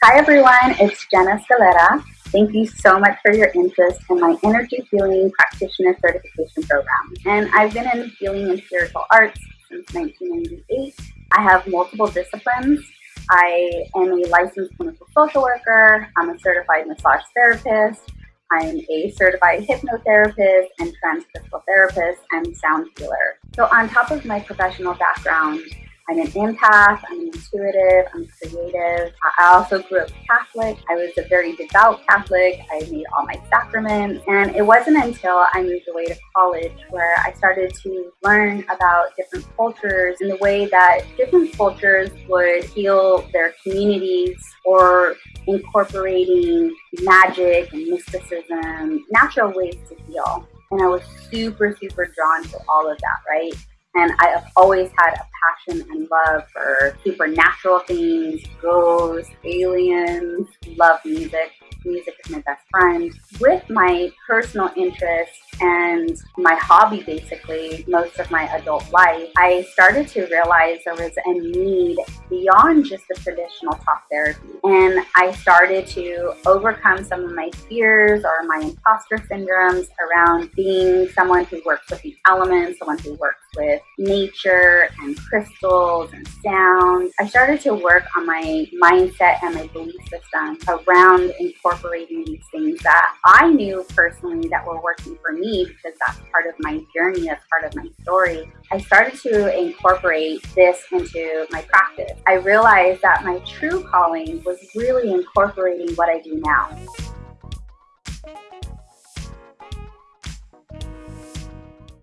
Hi everyone, it's Jenna Scalera. Thank you so much for your interest in my Energy Healing Practitioner Certification Program. And I've been in healing and spiritual arts since 1998. I have multiple disciplines. I am a licensed clinical social worker. I'm a certified massage therapist. I'm a certified hypnotherapist and transcrystal therapist and sound healer. So on top of my professional background, I'm an empath, I'm intuitive, I'm creative. I also grew up Catholic. I was a very devout Catholic. I made all my sacraments. And it wasn't until I moved away to college where I started to learn about different cultures and the way that different cultures would heal their communities or incorporating magic and mysticism, natural ways to heal. And I was super, super drawn to all of that, right? And I have always had a passion and love for supernatural things, ghosts, aliens, love music. Music is my best friend. With my personal interests and my hobby, basically, most of my adult life, I started to realize there was a need beyond just the traditional talk therapy. And I started to overcome some of my fears or my imposter syndromes around being someone who works with the elements, someone who works with nature and crystals and sound. I started to work on my mindset and my belief system around incorporating these things that I knew personally that were working for me because that's part of my journey, that's part of my story. I started to incorporate this into my practice. I realized that my true calling was really incorporating what I do now.